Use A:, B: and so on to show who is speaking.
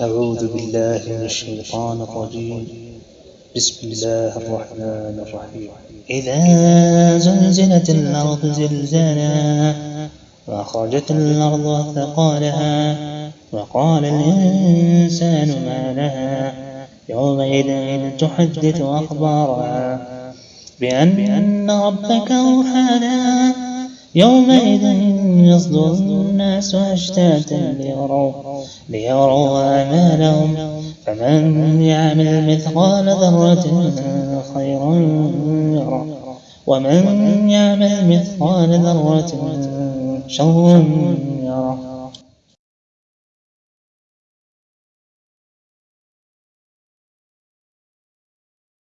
A: أعوذ بالله من الشيطان الرجيم. بسم الله الرحمن الرحيم. إذا زلزلت الأرض زلزالها وأخرجت الأرض أثقالها وقال الإنسان ما لها يومئذ تحدث أخبارها بأن ربك أوحى لها يومئذ يصدر الناس أشتاتا ليروا, ليروا أعمالهم. فمن يعمل مثقال ذرة خيرا يره. ومن يعمل مثقال ذرة شرا يره.